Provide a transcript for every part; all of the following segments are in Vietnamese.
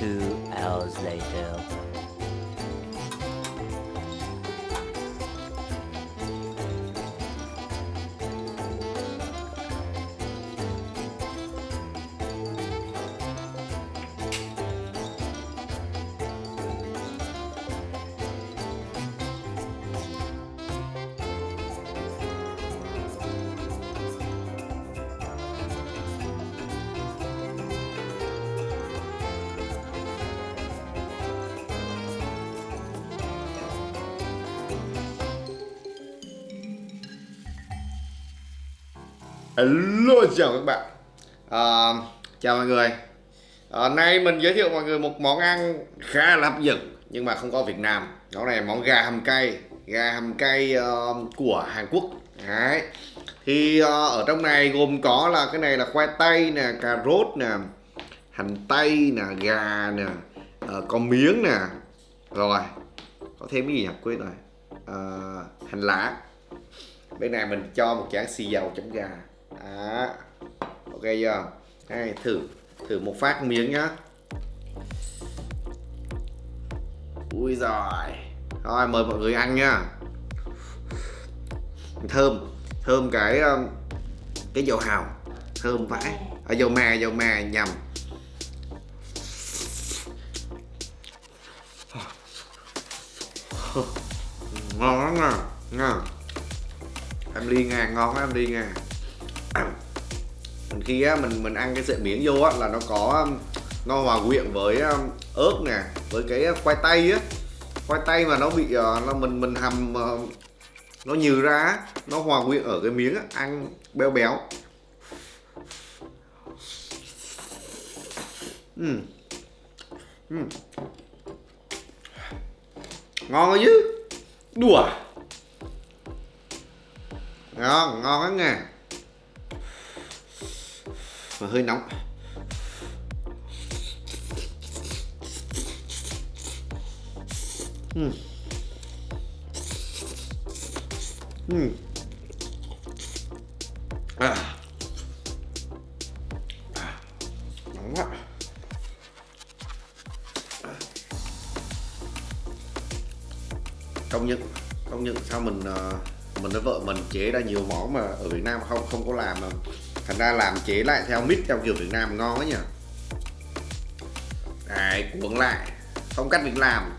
Two hours later. Hello chào các bạn. À, Chào mọi người. À, Nay mình giới thiệu mọi người một món ăn khá là hấp dẫn Nhưng mà không có Việt Nam. Đó này món gà hầm cay Gà hầm cay uh, của Hàn Quốc. Đấy. Thì uh, ở trong này gồm có là cái này là khoai tây nè, cà rốt nè Hành tây nè, gà nè uh, Có miếng nè. Rồi Có thêm cái gì nhỉ? Quên rồi. Uh, Hành lá. Bên này mình cho một chén xì dầu chấm gà đó. Ok chưa? Đây thử thử một phát miếng nhá. Ui giời. Rồi mời mọi người ăn nhá thơm thơm cái um, cái dầu hào. Thơm vãi. À, dầu mè dầu mè nhầm. Ngon lắm nè nha. Em ly nha ngon lắm em ly nha khi á, mình mình ăn cái sợi miếng vô á, là nó có um, nó hòa quyện với um, ớt nè với cái uh, khoai tây á. Khoai tây mà nó bị ờ, nó mình mình hầm ờ, nó nhừ ra nó hòa quyện ở cái miếng á, ăn béo béo. Uhm. Uhm. ngon chứ. Đùa. Ngon ngon lắm nè và hơi nóng uhm. Uhm. À. nóng quá công nhận công nhận sao mình à, mình với vợ mình chế ra nhiều món mà ở Việt Nam không không có làm mà thành ra làm chế lại theo mít theo kiểu Việt Nam ngon quá nhỉ? Đấy, cuốn lại. Phong cách Việt Nam.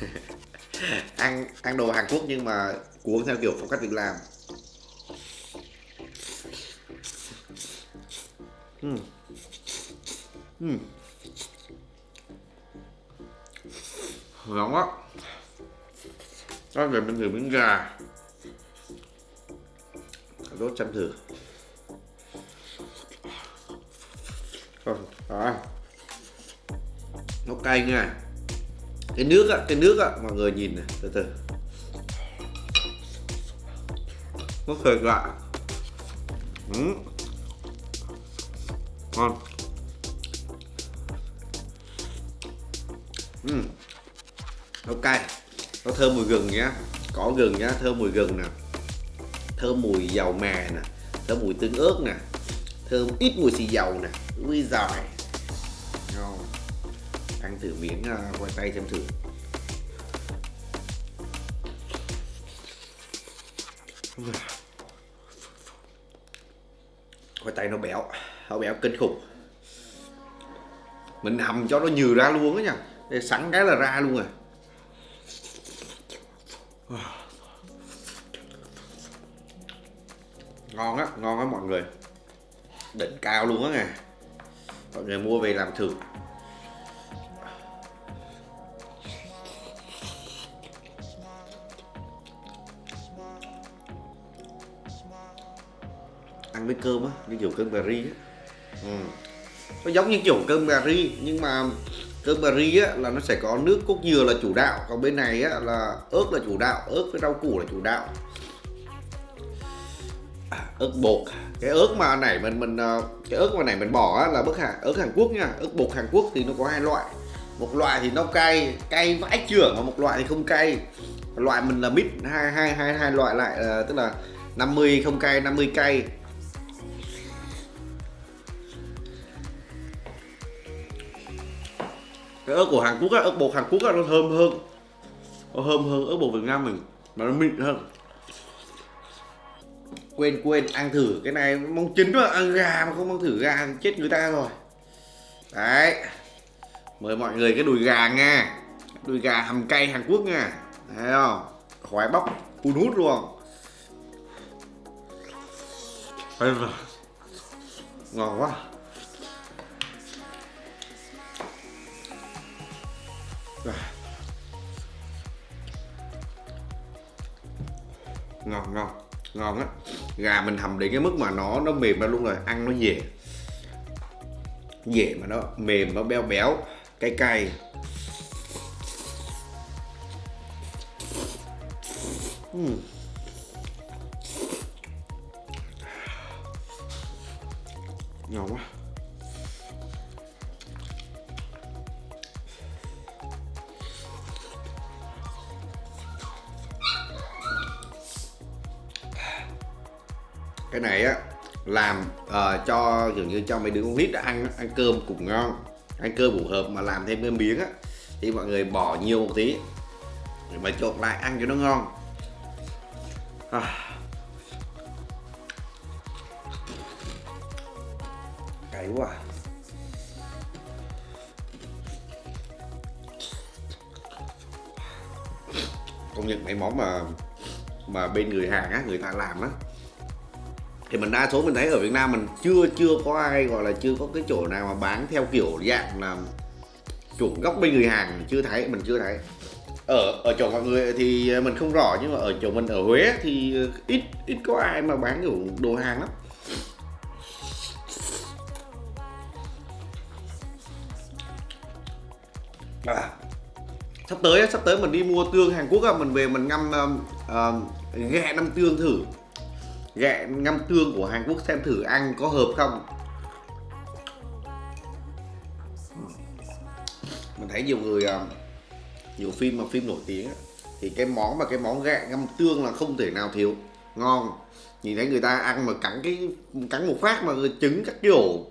Ăn ăn đồ Hàn Quốc nhưng mà cuốn theo kiểu phong cách Việt Nam. Uhm. Uhm. ngon quá đó về mình thử miếng gà. Đốt chăm thử. Đó. Nó cay nha. Cái nước á, cái nước á, mọi người nhìn này, từ từ. Nó thật lạ. Ừ. ngon. Ừ. nó cay. Nó thơm mùi gừng nhá. Có gừng nhá, thơm mùi gừng nè. Thơm mùi dầu mè nè. Thơm mùi tương ớt nè. Thơm ít mùi xì dầu nè. Ui giỏi ngon ăn thử miếng à, uh, khoai tây xem thử. Khoai tây nó béo nó béo kinh khủng. Mình hầm cho nó nhừ ra luôn á nha. Để sẵn cái là ra luôn rồi ngon á ngon á mọi người. Đỉnh cao luôn á nè, mọi người mua về làm thử. Mấy cơm á như kiểu cơm cà ri á. Ừ. nó giống như kiểu cơm cà ri nhưng mà cơm cà ri á là nó sẽ có nước cốt dừa là chủ đạo còn bên này á là ớt là chủ đạo ớt với rau củ là chủ đạo. À, ớt bột cái ớt mà nãy mình mình ờ, cái ớt mà nãy mình bỏ á, là ớt Hàn ớt Hàn Quốc nha. Ớt bột Hàn Quốc thì nó có hai loại. Một loại thì nó cay cay vãi chưởng mà một loại thì không cay. Loại mình là mix hai hai hai hai loại lại ờ, tức là 50 không cay 50 cay. Cái ớt của Hàn Quốc á, ớt bột Hàn Quốc á, nó thơm hơn. Nó thơm hơn ớt bột Việt Nam mình mà nó mịn hơn. Quên quên ăn thử. Cái này mong chín mà ăn gà mà không mong thử gà thì chết người ta rồi. Đấy. Mời mọi người cái đùi gà nha. Đùi gà hầm cay Hàn Quốc nha. Thấy không? Khoái bóc phun hút luôn. Ngon quá ngon ngon ngon á. Gà mình hầm đến cái mức mà nó nó mềm ra luôn rồi, ăn nó dễ. Dễ mà nó mềm, nó béo béo, cay cay. Uhm. ngon quá. Cái này á làm uh, cho kiểu như cho mấy đứa con nít ăn ăn cơm cũng ngon ăn cơm cũng hợp mà làm thêm cái miếng á thì mọi người bỏ nhiều một tí để mà trộn lại ăn cho nó ngon à. cay quá à. công nhận mấy món mà mà bên người hàng á người ta làm á thì mình đa số mình thấy ở Việt Nam mình chưa chưa có ai gọi là chưa có cái chỗ nào mà bán theo kiểu dạng là chuẩn gốc bên người hàng mình chưa thấy mình chưa thấy. Ở ở chỗ mọi người thì mình không rõ nhưng mà ở chỗ mình ở Huế thì ít ít có ai mà bán kiểu đồ hàng lắm. À, sắp tới sắp tới mình đi mua tương Hàn Quốc mình về mình ngâm um, um, uh, ghẹ năm tương thử ghẹ ngâm tương của Hàn Quốc xem thử ăn có hợp không. Mình thấy nhiều người à, nhiều phim mà phim nổi tiếng thì cái món mà cái món ghẹ ngâm tương là không thể nào thiếu. Ngon. Nhìn thấy người ta ăn mà cắn cái cắn một phát mà trứng các kiểu.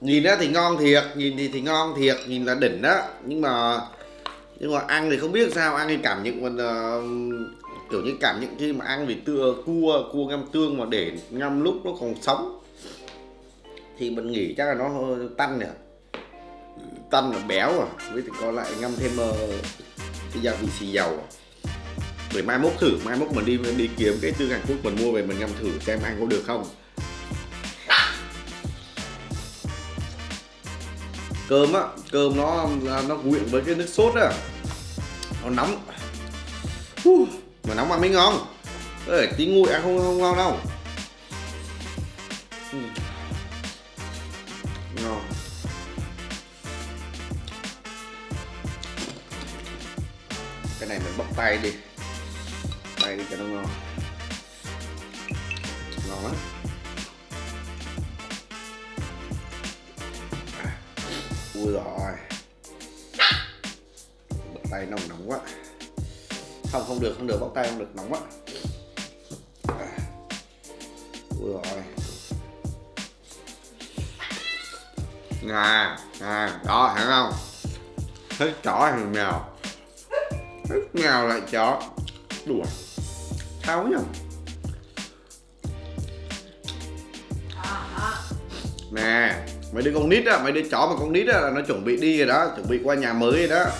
Nhìn đó thì ngon thiệt nhìn thì thì ngon thiệt nhìn là đỉnh đó nhưng mà nhưng mà ăn thì không biết sao ăn thì cảm nhận mình uh, à, kiểu như cảm nhận khi mà ăn vì tưa cua cua ngâm tương mà để ngâm lúc nó còn sống. Thì mình nghĩ chắc là nó hơi tanh nhỉ tanh là béo à với thì còn lại ngâm thêm uh, cái gia vị xì dầu. Để mai mốt thử mai mốt mình đi mình đi kiếm cái tương Hàn Quốc mình mua về mình ngâm thử xem ăn có được không. Cơm á cơm nó nó quyện với cái nước sốt á. Nó nóng. Uh mà nóng ăn mới ngon. Ê, tí nguội ăn không, không ngon đâu. Ừ. ngon. Cái này mình bóc tay đi. Tay đi cho nó ngon. Ngon lắm. À, ui rồi tay nóng nóng quá không không được không được bóc tay không được nóng quá. Ui rồi nè nè đó thấy không? Thích chó hay mèo? Thích mèo lại chó. Đùa. Sao nhỉ? Nè mấy đứa con nít á mấy đứa chó mà con nít á là nó chuẩn bị đi rồi đó chuẩn bị qua nhà mới rồi đó.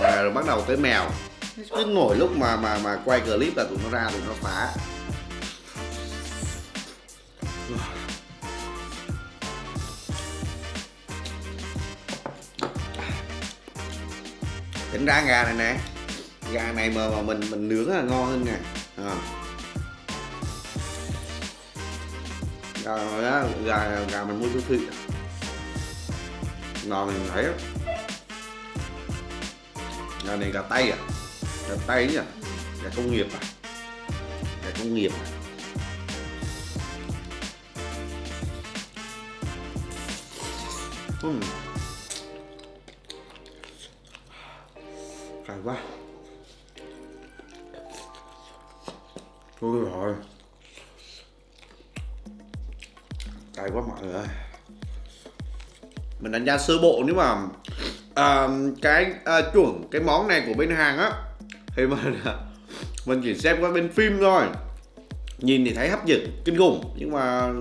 Rồi, rồi bắt đầu tới mèo cứ nổi lúc mà mà mà quay clip là tụi nó ra tụi nó phá. Tính ra gà này nè. Gà này mà, mà mình mình nướng là ngon hơn nè. À. gà đó gà gà mình mua siêu thị. Ngon mình thấy. Gà này gà tây à? Gà tay nhỉ? Nhà công nghiệp à? Nhà công nghiệp à? Uhm. Cay quá. Ôi rồi. Cay quá mọi người ơi. Mình đánh giá sơ bộ nếu mà à, Cái à, chuẩn Cái món này của bên hàng á thì mình Mình chỉ xem qua bên phim thôi. Nhìn thì thấy hấp dẫn, kinh khủng. Nhưng mà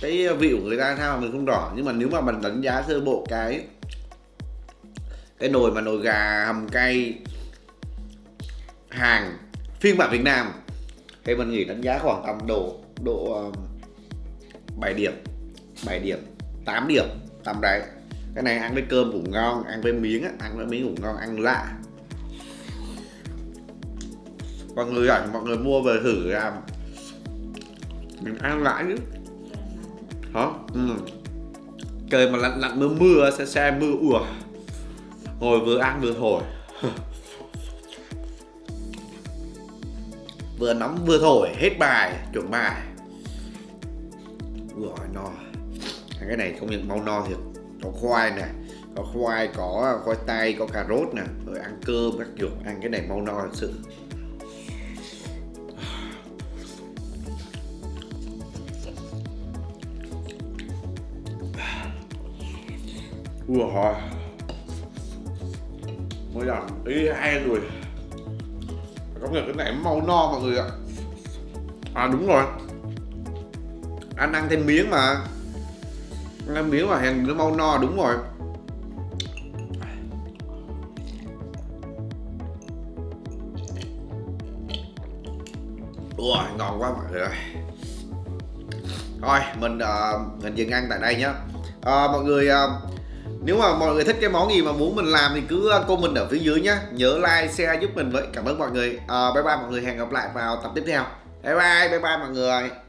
cái vị của người ta sao mà mình không rõ. Nhưng mà nếu mà mình đánh giá sơ bộ cái cái nồi mà nồi gà hầm cay hàng phiên bản Việt Nam thì mình nghĩ đánh giá khoảng tầm độ độ um, bảy 7 điểm 7 điểm 8 điểm tầm đấy. Cái này ăn với cơm cũng ngon ăn với miếng á, ăn với miếng cũng ngon ăn lạ mọi người ảnh mọi người mua về thử làm. Mình ăn lại chứ. Hả? Ừ. trời mà lạnh lạnh mưa mưa, xe xe mưa ùa ngồi vừa ăn vừa thổi. Vừa nóng vừa thổi, hết bài, chuẩn bài. Rồi no. Cái này không những mau no thiệt. Có khoai nè, có khoai có khoai tây, có cà rốt nè, rồi ăn cơm các kiểu. Ăn cái này mau no thật sự. Ủa hồi Mới làm ý hay rồi Công nghĩa cái này màu no mọi người ạ. À đúng rồi. Anh ăn thêm miếng mà. Ăn miếng mà hèn nó mau no đúng rồi. Ui, ngon quá mọi người ơi. Thôi, mình, uh, mình dừng ăn tại đây nhé uh, ờ, Mọi người uh, nếu mà mọi người thích cái món gì mà muốn mình làm thì cứ uh, comment ở phía dưới nhé nhớ like share giúp mình với. Cảm ơn mọi người. À, bye bye mọi người. Hẹn gặp lại vào tập tiếp theo. Bye bye bye bye mọi người.